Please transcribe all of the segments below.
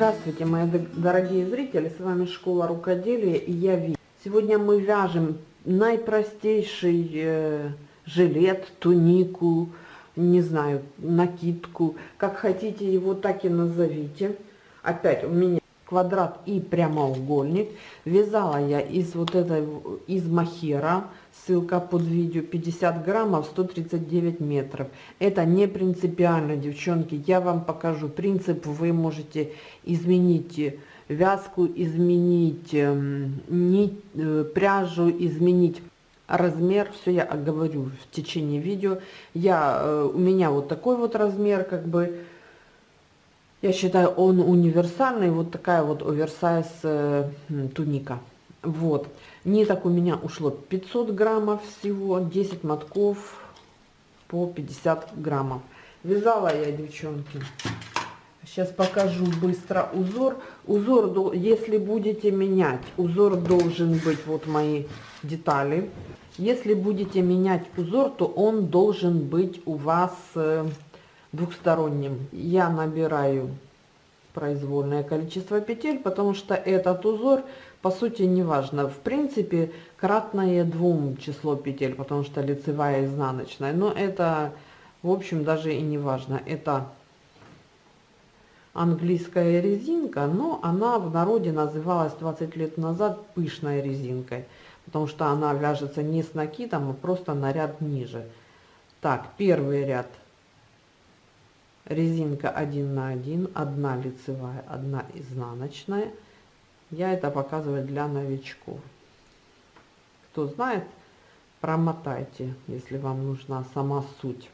Здравствуйте, мои дорогие зрители, с вами Школа Рукоделия и я Ви. Сегодня мы вяжем наипростейший э, жилет, тунику, не знаю, накидку, как хотите его, так и назовите. Опять у меня квадрат и прямоугольник. Вязала я из вот этой, из махера, ссылка под видео, 50 граммов, 139 метров. Это не принципиально, девчонки, я вам покажу принцип, вы можете изменить вязку, изменить эм, нить, э, пряжу, изменить размер, все я говорю в течение видео. Я, э, у меня вот такой вот размер, как бы, я считаю, он универсальный, вот такая вот оверсайз э, туника. Вот. Ниток у меня ушло 500 граммов всего, 10 мотков по 50 граммов. Вязала я, девчонки. Сейчас покажу быстро узор. Узор, если будете менять, узор должен быть, вот мои детали. Если будете менять узор, то он должен быть у вас э, двухсторонним. Я набираю произвольное количество петель, потому что этот узор, по сути, не важно. В принципе, кратное двум число петель, потому что лицевая изнаночная. Но это, в общем, даже и не важно. Это английская резинка, но она в народе называлась 20 лет назад пышной резинкой, потому что она вяжется не с накидом, а просто на ряд ниже. Так, первый ряд резинка 1 на 1, одна лицевая, одна изнаночная. Я это показываю для новичков. Кто знает, промотайте, если вам нужна сама суть.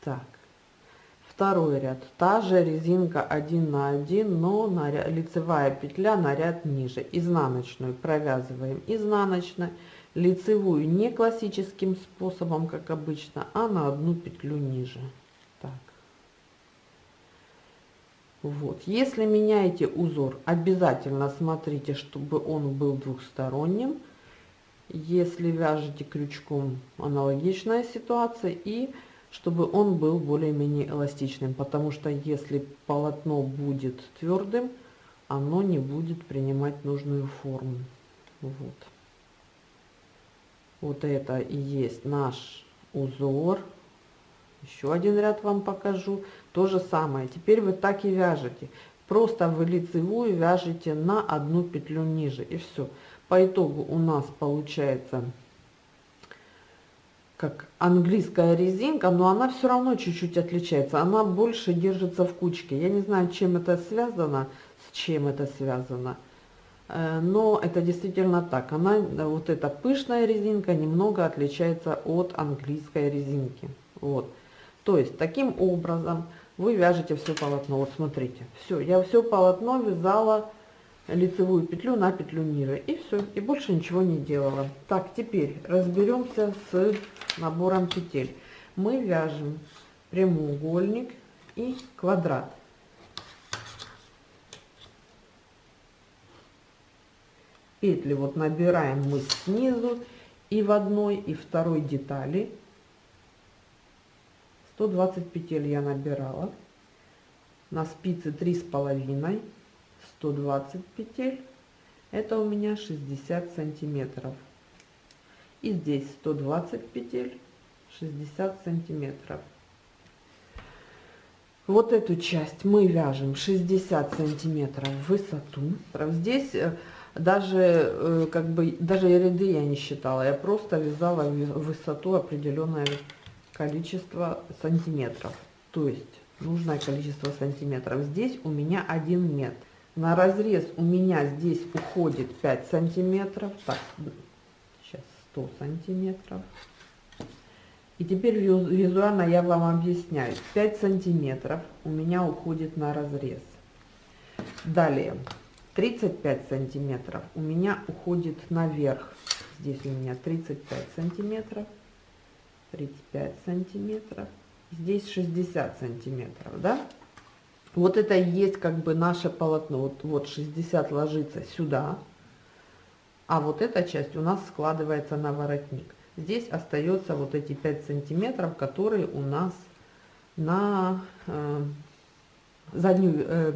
Так, второй ряд. Та же резинка 1 на 1 но на лицевая петля на ряд ниже. Изнаночную провязываем изнаночной лицевую не классическим способом как обычно а на одну петлю ниже. Так. Вот. Если меняете узор обязательно смотрите чтобы он был двухсторонним. Если вяжете крючком аналогичная ситуация. И чтобы он был более-менее эластичным, потому что если полотно будет твердым, оно не будет принимать нужную форму. Вот. Вот это и есть наш узор. Еще один ряд вам покажу. То же самое. Теперь вы так и вяжете. Просто вы лицевую вяжете на одну петлю ниже. И все. По итогу у нас получается как английская резинка, но она все равно чуть-чуть отличается. Она больше держится в кучке. Я не знаю, чем это связано, с чем это связано. Э, но это действительно так. Она, вот эта пышная резинка немного отличается от английской резинки. Вот. То есть, таким образом вы вяжете все полотно. Вот смотрите, все, я все полотно вязала лицевую петлю на петлю ниже и все и больше ничего не делала. Так теперь разберемся с набором петель. Мы вяжем прямоугольник и квадрат. Петли вот набираем мы снизу и в одной и второй детали. 120 петель я набирала. На спице три с половиной 120 петель. Это у меня 60 сантиметров. И здесь 120 петель 60 сантиметров. Вот эту часть мы вяжем 60 сантиметров в высоту. Здесь э, даже э, как бы даже ряды я не считала я просто вязала высоту определенное количество сантиметров. То есть нужное количество сантиметров. Здесь у меня один метр на разрез у меня здесь уходит 5 сантиметров. Так сейчас 100 сантиметров. И теперь визуально я вам объясняю. 5 сантиметров у меня уходит на разрез. Далее. 35 сантиметров у меня уходит наверх. Здесь у меня 35 сантиметров. 35 сантиметров. Здесь 60 сантиметров да вот это и есть как бы наше полотно. Вот, вот 60 ложится сюда, а вот эта часть у нас складывается на воротник. здесь остается вот эти 5 сантиметров, которые у нас на э, заднюю, э,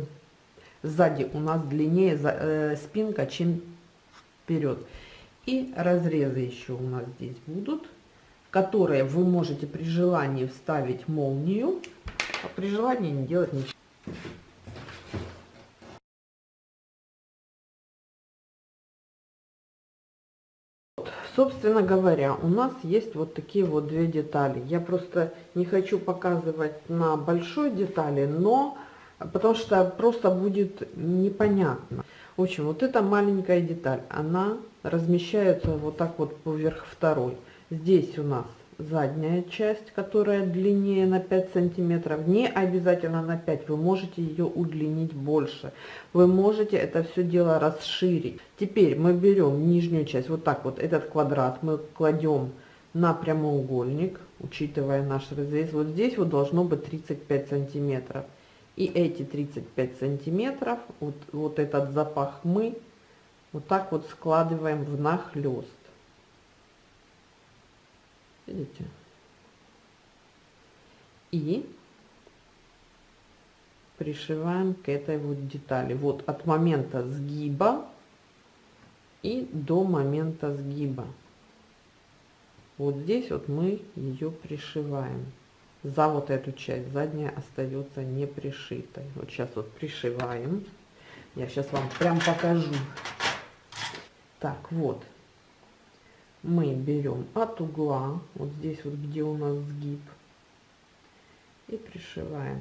сзади у нас длиннее за, э, спинка, чем вперед. И разрезы еще у нас здесь будут, которые вы можете при желании вставить молнию, а при желании не делать ничего. Собственно говоря, у нас есть вот такие вот две детали. Я просто не хочу показывать на большой детали, но потому что просто будет непонятно. В общем, вот эта маленькая деталь, она размещается вот так вот поверх второй. Здесь у нас задняя часть, которая длиннее на 5 сантиметров. Не обязательно на 5, вы можете ее удлинить больше. Вы можете это все дело расширить. Теперь мы берем нижнюю часть, вот так вот, этот квадрат мы кладем на прямоугольник, учитывая наш разрез. Вот здесь вот должно быть 35 сантиметров. И эти 35 сантиметров, вот, вот этот запах мы вот так вот складываем в нахлест. Видите? И пришиваем к этой вот детали. Вот от момента сгиба и до момента сгиба. Вот здесь вот мы ее пришиваем. За вот эту часть задняя остается не пришитой. Вот сейчас вот пришиваем. Я сейчас вам прям покажу. Так, вот мы берем от угла, вот здесь вот, где у нас сгиб, и пришиваем.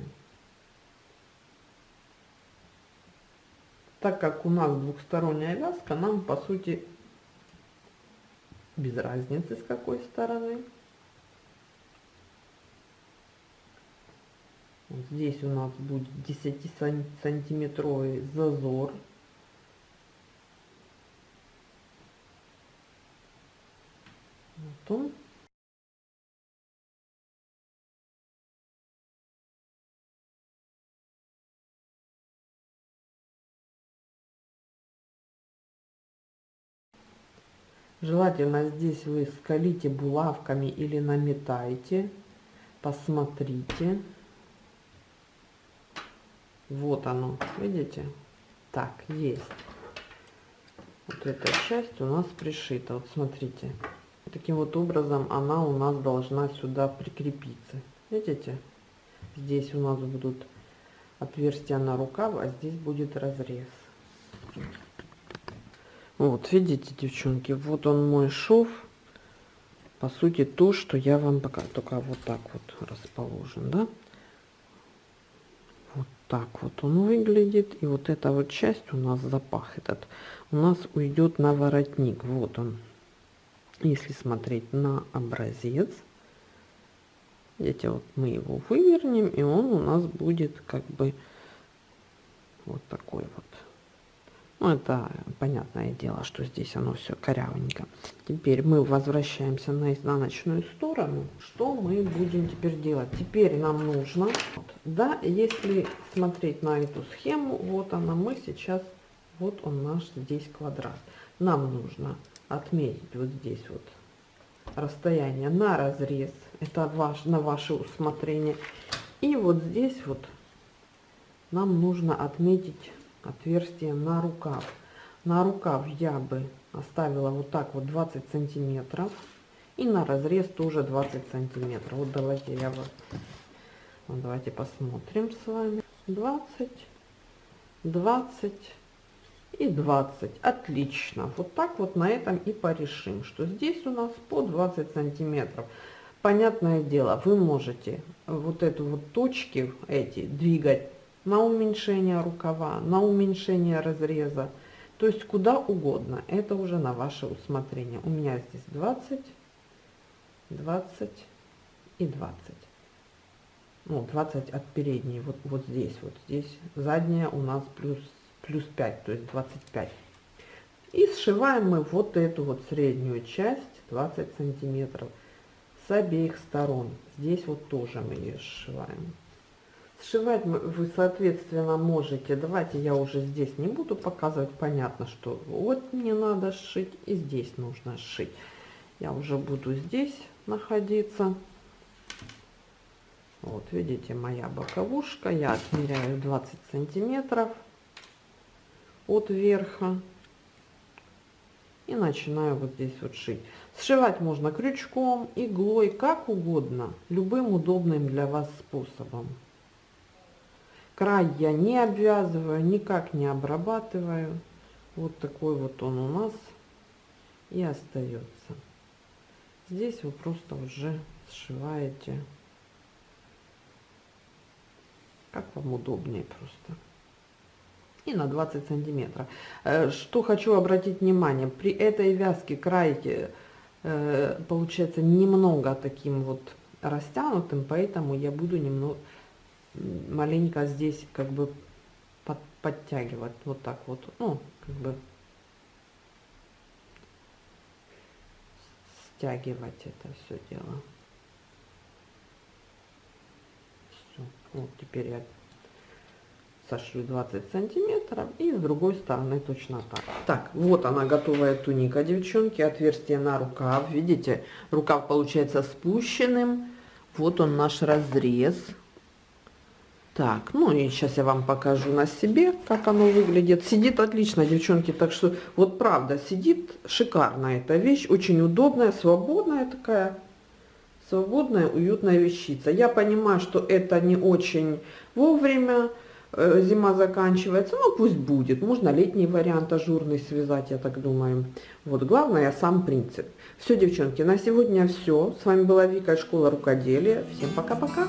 Так как у нас двухсторонняя вязка, нам по сути без разницы с какой стороны. Вот здесь у нас будет 10 сантиметровый зазор Вот Желательно здесь вы скалите булавками или наметайте. Посмотрите. Вот оно, видите? Так, есть. Вот эта часть у нас пришита. Вот смотрите. Таким вот образом она у нас должна сюда прикрепиться. Видите? Здесь у нас будут отверстия на рукав, а здесь будет разрез. Вот, видите, девчонки, вот он мой шов. По сути, то, что я вам пока только вот так вот расположен, да? Вот так вот он выглядит. И вот эта вот часть у нас запах этот у нас уйдет на воротник. Вот он. Если смотреть на образец, видите, вот мы его вывернем, и он у нас будет как бы вот такой вот. Ну, это понятное дело, что здесь оно все корявенько. Теперь мы возвращаемся на изнаночную сторону. Что мы будем теперь делать? Теперь нам нужно, да, если смотреть на эту схему, вот она, мы сейчас, вот он наш здесь квадрат. Нам нужно отметить вот здесь вот расстояние на разрез. Это ваш, на ваше усмотрение. И вот здесь вот нам нужно отметить отверстие на рукав. На рукав я бы оставила вот так вот 20 сантиметров. И на разрез тоже 20 сантиметров. Вот давайте я вот, давайте посмотрим с вами. 20, 20, и 20. Отлично. Вот так вот на этом и порешим, что здесь у нас по 20 сантиметров. Понятное дело, вы можете вот эту вот точки эти двигать на уменьшение рукава, на уменьшение разреза, то есть куда угодно. Это уже на ваше усмотрение. У меня здесь 20, 20 и 20. Ну, 20 от передней, вот, вот здесь, вот здесь. Задняя у нас плюс плюс 5, то есть 25. И сшиваем мы вот эту вот среднюю часть 20 сантиметров с обеих сторон. Здесь вот тоже мы ее сшиваем. Сшивать вы, соответственно, можете. Давайте я уже здесь не буду показывать. Понятно, что вот мне надо сшить и здесь нужно сшить. Я уже буду здесь находиться. Вот, видите, моя боковушка. Я отмеряю 20 сантиметров от верха. И начинаю вот здесь вот шить. Сшивать можно крючком, иглой, как угодно. Любым удобным для вас способом. Край я не обвязываю, никак не обрабатываю. Вот такой вот он у нас и остается. Здесь вы просто уже сшиваете, как вам удобнее просто. И на 20 сантиметров. Э, что хочу обратить внимание, при этой вязке край э, получается немного таким вот растянутым, поэтому я буду немного маленько здесь как бы под, подтягивать вот так вот, ну, как бы стягивать это все дело. Вот теперь я сошью 20 сантиметров и с другой стороны точно так. Так, вот она готовая туника, девчонки, отверстие на рукав. Видите, рукав получается спущенным. Вот он наш разрез. Так, ну и сейчас я вам покажу на себе, как оно выглядит. Сидит отлично, девчонки, так что вот правда, сидит шикарно эта вещь, очень удобная, свободная такая, свободная, уютная вещица. Я понимаю, что это не очень вовремя, зима заканчивается, ну пусть будет. Можно летний вариант ажурный связать, я так думаю. Вот главное сам принцип. Все, девчонки, на сегодня все. С вами была Вика, школа рукоделия. Всем пока-пока.